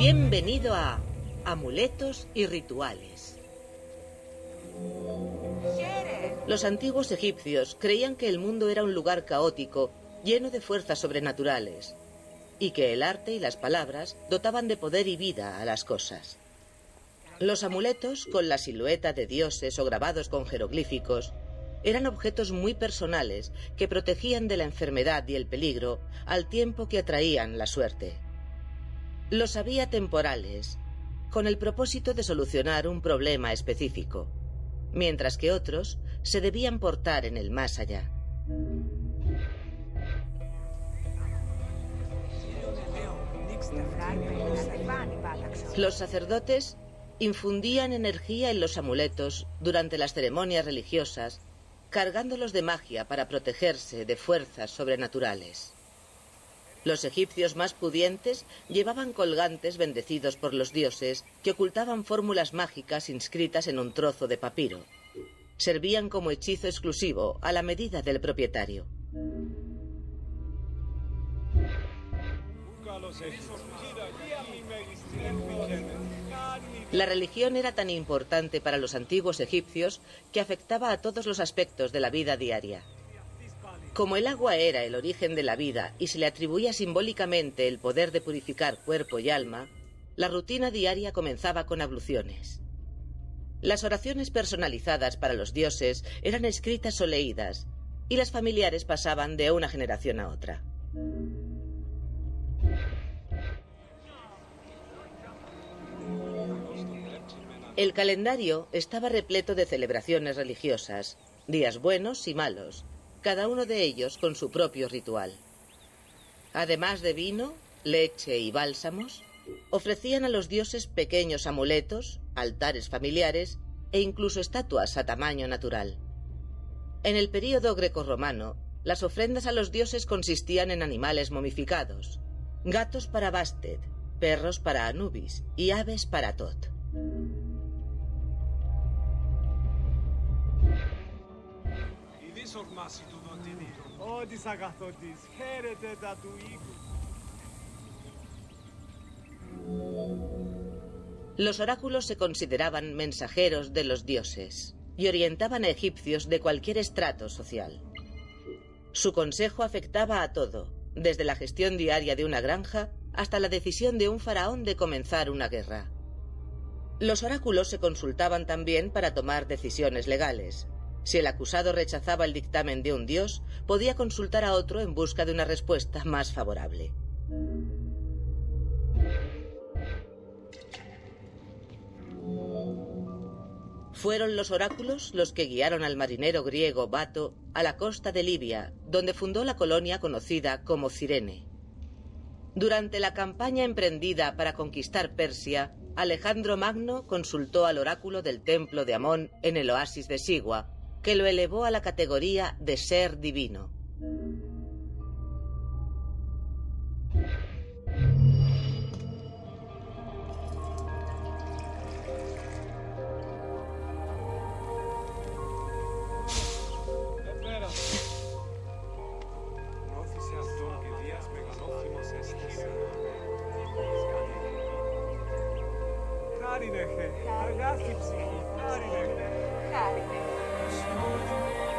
Bienvenido a Amuletos y Rituales. Los antiguos egipcios creían que el mundo era un lugar caótico, lleno de fuerzas sobrenaturales, y que el arte y las palabras dotaban de poder y vida a las cosas. Los amuletos, con la silueta de dioses o grabados con jeroglíficos, eran objetos muy personales que protegían de la enfermedad y el peligro al tiempo que atraían la suerte. Los había temporales, con el propósito de solucionar un problema específico, mientras que otros se debían portar en el más allá. Los sacerdotes infundían energía en los amuletos durante las ceremonias religiosas, cargándolos de magia para protegerse de fuerzas sobrenaturales. Los egipcios más pudientes llevaban colgantes bendecidos por los dioses que ocultaban fórmulas mágicas inscritas en un trozo de papiro. Servían como hechizo exclusivo a la medida del propietario. La religión era tan importante para los antiguos egipcios que afectaba a todos los aspectos de la vida diaria. Como el agua era el origen de la vida y se le atribuía simbólicamente el poder de purificar cuerpo y alma, la rutina diaria comenzaba con abluciones. Las oraciones personalizadas para los dioses eran escritas o leídas, y las familiares pasaban de una generación a otra. El calendario estaba repleto de celebraciones religiosas, días buenos y malos, cada uno de ellos con su propio ritual. Además de vino, leche y bálsamos, ofrecían a los dioses pequeños amuletos, altares familiares e incluso estatuas a tamaño natural. En el período grecorromano, las ofrendas a los dioses consistían en animales momificados, gatos para Bastet, perros para Anubis y aves para Tot. Los oráculos se consideraban mensajeros de los dioses y orientaban a egipcios de cualquier estrato social. Su consejo afectaba a todo, desde la gestión diaria de una granja hasta la decisión de un faraón de comenzar una guerra. Los oráculos se consultaban también para tomar decisiones legales, si el acusado rechazaba el dictamen de un dios, podía consultar a otro en busca de una respuesta más favorable. Fueron los oráculos los que guiaron al marinero griego Bato a la costa de Libia, donde fundó la colonia conocida como Cirene. Durante la campaña emprendida para conquistar Persia, Alejandro Magno consultó al oráculo del templo de Amón en el oasis de Sigua, que lo elevó a la categoría de ser divino. Jesus.